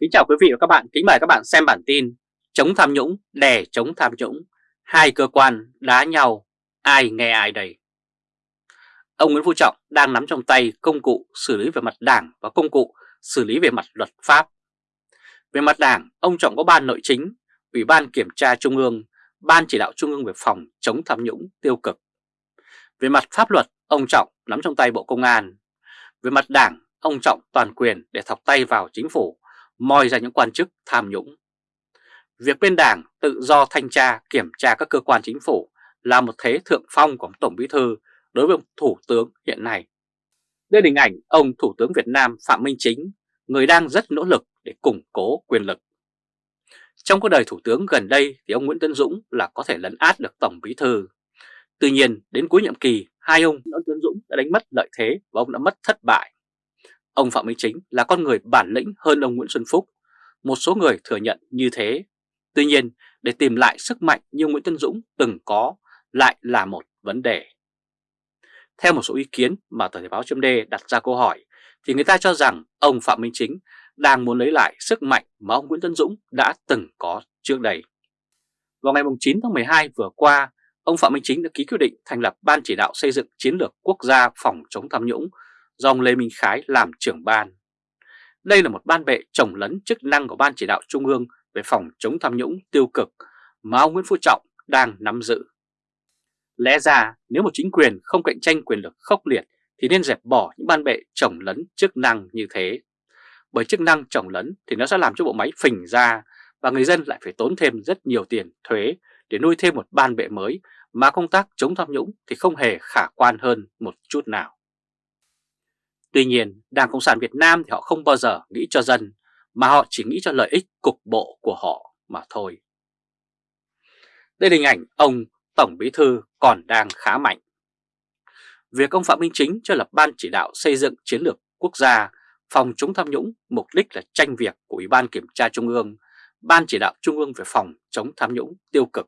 Kính chào quý vị và các bạn, kính mời các bạn xem bản tin Chống tham nhũng, đè chống tham nhũng. Hai cơ quan đá nhau, ai nghe ai đây Ông Nguyễn Phú Trọng đang nắm trong tay công cụ xử lý về mặt đảng và công cụ xử lý về mặt luật pháp. Về mặt đảng, ông Trọng có ban nội chính, Ủy ban Kiểm tra Trung ương, Ban chỉ đạo Trung ương về phòng chống tham nhũng tiêu cực. Về mặt pháp luật, ông Trọng nắm trong tay Bộ Công an. Về mặt đảng, ông Trọng toàn quyền để thọc tay vào chính phủ moi ra những quan chức tham nhũng. Việc bên đảng tự do thanh tra, kiểm tra các cơ quan chính phủ là một thế thượng phong của Tổng Bí Thư đối với ông Thủ tướng hiện nay. Đây là hình ảnh ông Thủ tướng Việt Nam Phạm Minh Chính, người đang rất nỗ lực để củng cố quyền lực. Trong cuộc đời Thủ tướng gần đây thì ông Nguyễn Tấn Dũng là có thể lấn át được Tổng Bí Thư. Tuy nhiên, đến cuối nhiệm kỳ, hai ông Nguyễn Tấn Dũng đã đánh mất lợi thế và ông đã mất thất bại. Ông Phạm Minh Chính là con người bản lĩnh hơn ông Nguyễn Xuân Phúc. Một số người thừa nhận như thế. Tuy nhiên, để tìm lại sức mạnh như Nguyễn Tân Dũng từng có lại là một vấn đề. Theo một số ý kiến mà tờ Thể báo chấm đặt ra câu hỏi, thì người ta cho rằng ông Phạm Minh Chính đang muốn lấy lại sức mạnh mà ông Nguyễn Tân Dũng đã từng có trước đây. Vào ngày 9 tháng 12 vừa qua, ông Phạm Minh Chính đã ký quyết định thành lập Ban chỉ đạo xây dựng chiến lược quốc gia phòng chống tham nhũng do ông Lê Minh Khái làm trưởng ban. Đây là một ban bệ trồng lấn chức năng của Ban chỉ đạo Trung ương về phòng chống tham nhũng tiêu cực mà ông Nguyễn Phú Trọng đang nắm giữ. Lẽ ra, nếu một chính quyền không cạnh tranh quyền lực khốc liệt thì nên dẹp bỏ những ban bệ trồng lấn chức năng như thế. Bởi chức năng trồng lấn thì nó sẽ làm cho bộ máy phình ra và người dân lại phải tốn thêm rất nhiều tiền thuế để nuôi thêm một ban bệ mới mà công tác chống tham nhũng thì không hề khả quan hơn một chút nào. Tuy nhiên, Đảng Cộng sản Việt Nam thì họ không bao giờ nghĩ cho dân, mà họ chỉ nghĩ cho lợi ích cục bộ của họ mà thôi. Đây là hình ảnh ông Tổng Bí Thư còn đang khá mạnh. Việc ông Phạm Minh Chính cho lập Ban chỉ đạo xây dựng chiến lược quốc gia phòng chống tham nhũng mục đích là tranh việc của Ủy ban Kiểm tra Trung ương, Ban chỉ đạo Trung ương về phòng chống tham nhũng tiêu cực.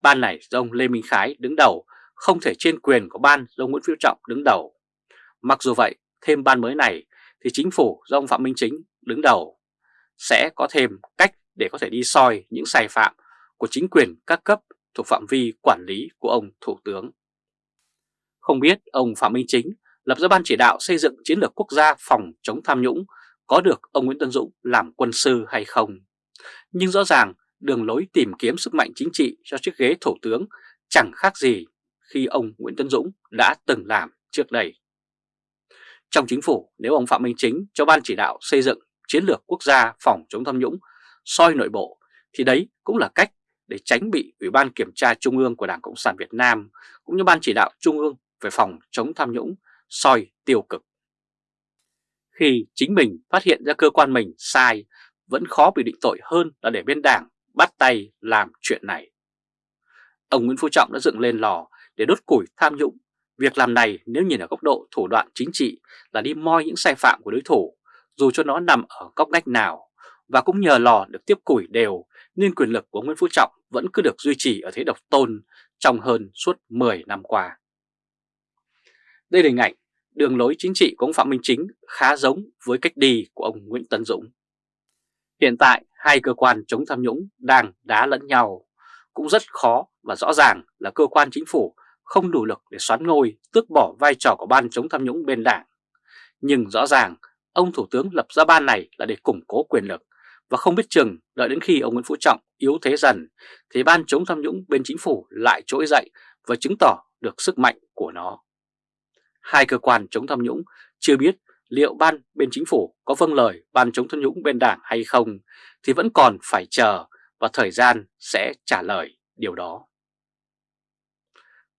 Ban này do ông Lê Minh Khái đứng đầu, không thể trên quyền của ban do Nguyễn Phiêu Trọng đứng đầu. Mặc dù vậy, thêm ban mới này thì chính phủ do ông Phạm Minh Chính đứng đầu sẽ có thêm cách để có thể đi soi những sai phạm của chính quyền các cấp thuộc phạm vi quản lý của ông Thủ tướng. Không biết ông Phạm Minh Chính lập ra ban chỉ đạo xây dựng chiến lược quốc gia phòng chống tham nhũng có được ông Nguyễn Tân Dũng làm quân sư hay không. Nhưng rõ ràng đường lối tìm kiếm sức mạnh chính trị cho chiếc ghế Thủ tướng chẳng khác gì khi ông Nguyễn Tân Dũng đã từng làm trước đây. Trong chính phủ, nếu ông Phạm Minh Chính cho Ban chỉ đạo xây dựng chiến lược quốc gia phòng chống tham nhũng, soi nội bộ, thì đấy cũng là cách để tránh bị Ủy ban Kiểm tra Trung ương của Đảng Cộng sản Việt Nam cũng như Ban chỉ đạo Trung ương về phòng chống tham nhũng, soi tiêu cực. Khi chính mình phát hiện ra cơ quan mình sai, vẫn khó bị định tội hơn là để bên đảng bắt tay làm chuyện này. Ông Nguyễn Phú Trọng đã dựng lên lò để đốt củi tham nhũng Việc làm này nếu nhìn ở góc độ thủ đoạn chính trị là đi moi những sai phạm của đối thủ, dù cho nó nằm ở góc ngách nào, và cũng nhờ lò được tiếp củi đều nên quyền lực của Nguyễn Phú Trọng vẫn cứ được duy trì ở thế độc tôn trong hơn suốt 10 năm qua. Đây là hình ảnh đường lối chính trị của ông Phạm Minh Chính khá giống với cách đi của ông Nguyễn Tấn Dũng. Hiện tại hai cơ quan chống tham nhũng đang đá lẫn nhau, cũng rất khó và rõ ràng là cơ quan chính phủ không đủ lực để xoán ngôi, tước bỏ vai trò của ban chống tham nhũng bên đảng. Nhưng rõ ràng, ông Thủ tướng lập ra ban này là để củng cố quyền lực, và không biết chừng đợi đến khi ông Nguyễn Phú Trọng yếu thế dần, thì ban chống tham nhũng bên chính phủ lại trỗi dậy và chứng tỏ được sức mạnh của nó. Hai cơ quan chống tham nhũng chưa biết liệu ban bên chính phủ có vâng lời ban chống tham nhũng bên đảng hay không thì vẫn còn phải chờ và thời gian sẽ trả lời điều đó.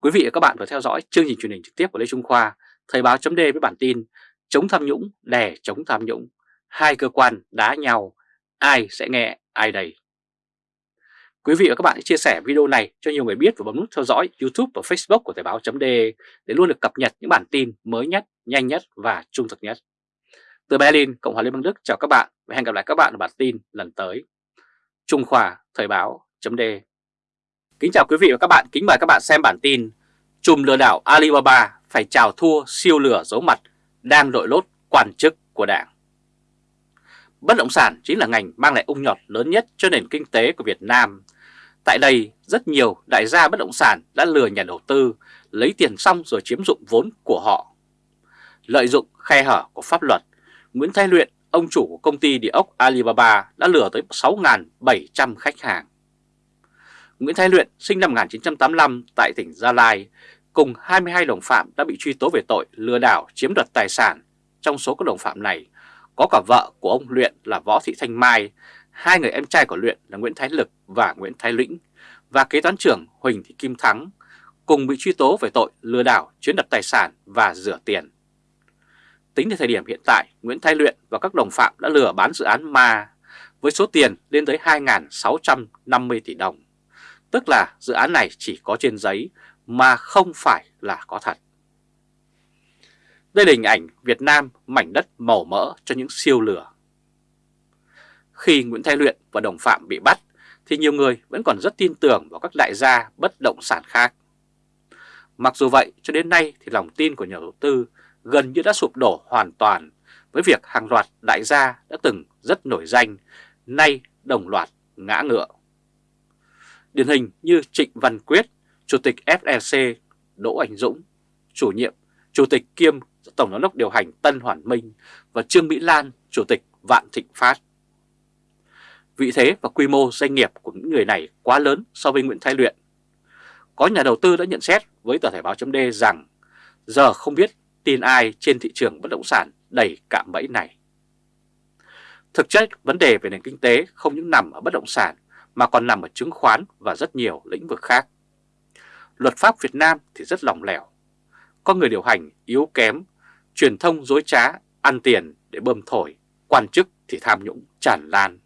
Quý vị và các bạn vừa theo dõi chương trình truyền hình trực tiếp của Lê Trung Khoa, Thời báo chấm với bản tin Chống tham nhũng, đè chống tham nhũng, hai cơ quan đá nhau, ai sẽ nghe ai đây? Quý vị và các bạn hãy chia sẻ video này cho nhiều người biết và bấm nút theo dõi YouTube và Facebook của Thời báo chấm để luôn được cập nhật những bản tin mới nhất, nhanh nhất và trung thực nhất. Từ Berlin, Cộng hòa Liên bang Đức chào các bạn và hẹn gặp lại các bạn ở bản tin lần tới. Trung Khoa, Thời báo chấm Kính chào quý vị và các bạn, kính mời các bạn xem bản tin Chùm lừa đảo Alibaba phải chào thua siêu lừa giấu mặt đang đội lốt quan chức của đảng Bất động sản chính là ngành mang lại ung nhọt lớn nhất cho nền kinh tế của Việt Nam. Tại đây, rất nhiều đại gia bất động sản đã lừa nhà đầu tư, lấy tiền xong rồi chiếm dụng vốn của họ. Lợi dụng khe hở của pháp luật, Nguyễn Thái Luyện, ông chủ của công ty địa ốc Alibaba đã lừa tới 6.700 khách hàng. Nguyễn Thái Luyện sinh năm 1985 tại tỉnh Gia Lai, cùng 22 đồng phạm đã bị truy tố về tội lừa đảo chiếm đoạt tài sản. Trong số các đồng phạm này, có cả vợ của ông Luyện là Võ Thị Thanh Mai, hai người em trai của Luyện là Nguyễn Thái Lực và Nguyễn Thái Lĩnh và kế toán trưởng Huỳnh Thị Kim Thắng cùng bị truy tố về tội lừa đảo chiếm đoạt tài sản và rửa tiền. Tính đến thời điểm hiện tại, Nguyễn Thái Luyện và các đồng phạm đã lừa bán dự án ma với số tiền lên tới 2.650 tỷ đồng. Tức là dự án này chỉ có trên giấy mà không phải là có thật. Đây là hình ảnh Việt Nam mảnh đất màu mỡ cho những siêu lừa. Khi Nguyễn Thái Luyện và đồng phạm bị bắt thì nhiều người vẫn còn rất tin tưởng vào các đại gia bất động sản khác. Mặc dù vậy cho đến nay thì lòng tin của nhà đầu tư gần như đã sụp đổ hoàn toàn với việc hàng loạt đại gia đã từng rất nổi danh, nay đồng loạt ngã ngựa. Điển hình như Trịnh Văn Quyết, Chủ tịch FLC Đỗ Anh Dũng, chủ nhiệm, Chủ tịch kiêm Tổng giám đốc điều hành Tân Hoàn Minh và Trương Mỹ Lan, Chủ tịch Vạn Thịnh Phát. Vị thế và quy mô doanh nghiệp của những người này quá lớn so với Nguyễn Thái Luyện. Có nhà đầu tư đã nhận xét với tờ Thể báo chấm rằng giờ không biết tin ai trên thị trường bất động sản đầy cạm bẫy này. Thực chất vấn đề về nền kinh tế không những nằm ở bất động sản mà còn nằm ở chứng khoán và rất nhiều lĩnh vực khác. Luật pháp Việt Nam thì rất lỏng lẻo. Có người điều hành yếu kém, truyền thông dối trá, ăn tiền để bơm thổi, quan chức thì tham nhũng tràn lan.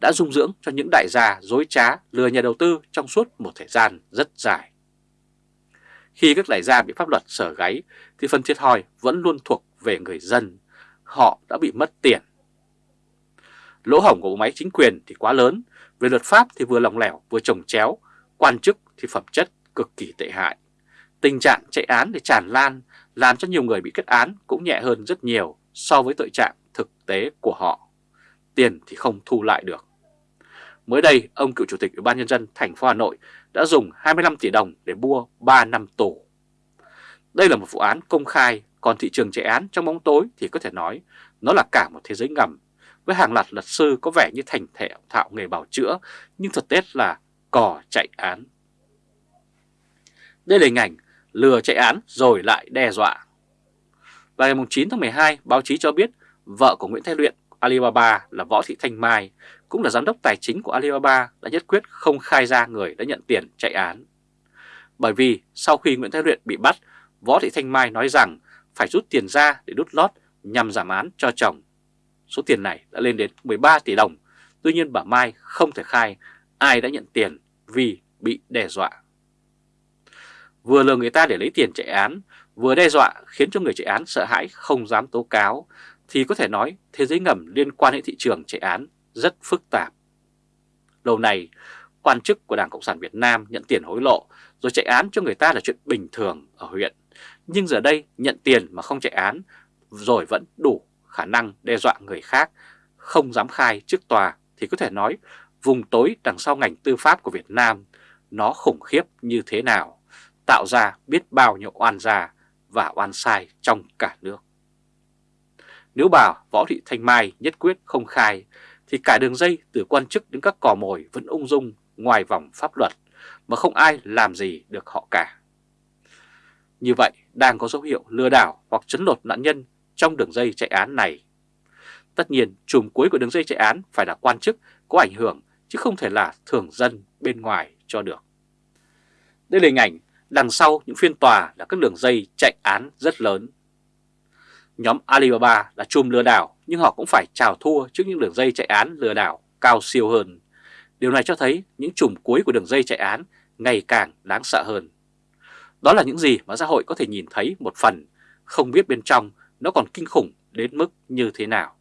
Đã dung dưỡng cho những đại gia dối trá lừa nhà đầu tư trong suốt một thời gian rất dài. Khi các đại gia bị pháp luật sở gáy thì phần thiệt thòi vẫn luôn thuộc về người dân. Họ đã bị mất tiền. Lỗ hổng của bộ máy chính quyền thì quá lớn, về luật pháp thì vừa lỏng lẻo vừa trồng chéo, quan chức thì phẩm chất cực kỳ tệ hại. Tình trạng chạy án để tràn lan làm cho nhiều người bị kết án cũng nhẹ hơn rất nhiều so với tội trạng thực tế của họ. Tiền thì không thu lại được. Mới đây, ông cựu chủ tịch Ủy ban nhân dân thành phố Hà Nội đã dùng 25 tỷ đồng để mua 3 năm tù. Đây là một vụ án công khai, còn thị trường chạy án trong bóng tối thì có thể nói nó là cả một thế giới ngầm, với hàng loạt luật sư có vẻ như thành thể thạo nghề bảo chữa, nhưng thực tế là cò chạy án. Đây là hình ảnh lừa chạy án rồi lại đe dọa. Vào ngày 9 tháng 12, báo chí cho biết vợ của Nguyễn Thái Luyện Alibaba là Võ Thị Thanh Mai, cũng là giám đốc tài chính của Alibaba đã nhất quyết không khai ra người đã nhận tiền chạy án. Bởi vì sau khi Nguyễn Thái Luyện bị bắt, Võ Thị Thanh Mai nói rằng phải rút tiền ra để đút lót nhằm giảm án cho chồng. Số tiền này đã lên đến 13 tỷ đồng, tuy nhiên bà Mai không thể khai ai đã nhận tiền vì bị đe dọa. Vừa lừa người ta để lấy tiền chạy án, vừa đe dọa khiến cho người chạy án sợ hãi không dám tố cáo, thì có thể nói thế giới ngầm liên quan đến thị trường chạy án rất phức tạp. Lâu này, quan chức của Đảng Cộng sản Việt Nam nhận tiền hối lộ rồi chạy án cho người ta là chuyện bình thường ở huyện. Nhưng giờ đây nhận tiền mà không chạy án rồi vẫn đủ khả năng đe dọa người khác, không dám khai trước tòa thì có thể nói vùng tối đằng sau ngành tư pháp của Việt Nam nó khủng khiếp như thế nào, tạo ra biết bao nhiêu oan gia và oan sai trong cả nước. Nếu bà Võ Thị Thanh Mai nhất quyết không khai thì cả đường dây từ quan chức đến các cò mồi vẫn ung dung ngoài vòng pháp luật mà không ai làm gì được họ cả. Như vậy đang có dấu hiệu lừa đảo hoặc chấn lột nạn nhân trong đường dây chạy án này. Tất nhiên chùm cuối của đường dây chạy án phải là quan chức có ảnh hưởng chứ không thể là thường dân bên ngoài cho được. Đây là hình ảnh đằng sau những phiên tòa là các đường dây chạy án rất lớn. Nhóm Alibaba là chùm lừa đảo nhưng họ cũng phải chào thua trước những đường dây chạy án lừa đảo cao siêu hơn. Điều này cho thấy những chùm cuối của đường dây chạy án ngày càng đáng sợ hơn. Đó là những gì mà xã hội có thể nhìn thấy một phần, không biết bên trong nó còn kinh khủng đến mức như thế nào.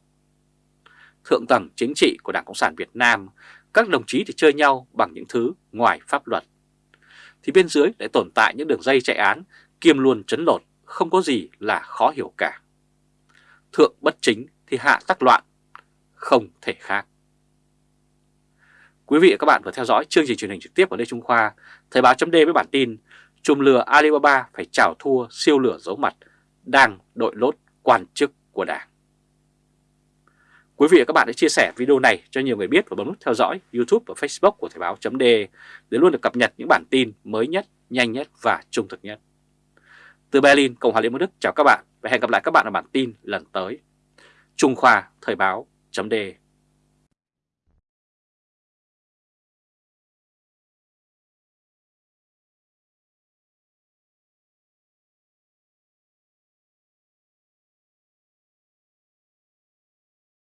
Thượng tầng chính trị của Đảng Cộng sản Việt Nam, các đồng chí thì chơi nhau bằng những thứ ngoài pháp luật. Thì bên dưới lại tồn tại những đường dây chạy án, kiêm luôn chấn lột, không có gì là khó hiểu cả. Thượng bất chính thì hạ tắc loạn, không thể khác. Quý vị và các bạn vừa theo dõi chương trình truyền hình trực tiếp của Lê Trung Khoa, Thời báo chấm với bản tin Chùm lừa Alibaba phải trào thua siêu lửa giấu mặt, đang đội lốt quan chức của Đảng. Quý vị và các bạn hãy chia sẻ video này cho nhiều người biết và bấm nút theo dõi YouTube và Facebook của Thời báo .de để luôn được cập nhật những bản tin mới nhất, nhanh nhất và trung thực nhất. Từ Berlin, Cộng hòa Liên bang Đức chào các bạn và hẹn gặp lại các bạn ở bản tin lần tới. Trung Khoa Thời báo .de